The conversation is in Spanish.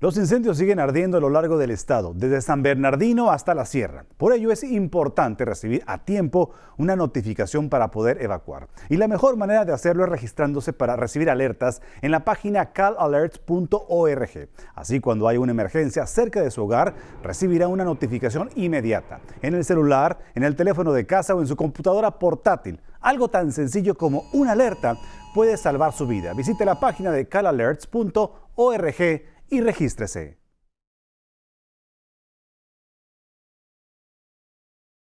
Los incendios siguen ardiendo a lo largo del estado, desde San Bernardino hasta la sierra. Por ello es importante recibir a tiempo una notificación para poder evacuar. Y la mejor manera de hacerlo es registrándose para recibir alertas en la página calalerts.org. Así cuando hay una emergencia cerca de su hogar, recibirá una notificación inmediata en el celular, en el teléfono de casa o en su computadora portátil. Algo tan sencillo como una alerta puede salvar su vida. Visite la página de calalerts.org y regístrese.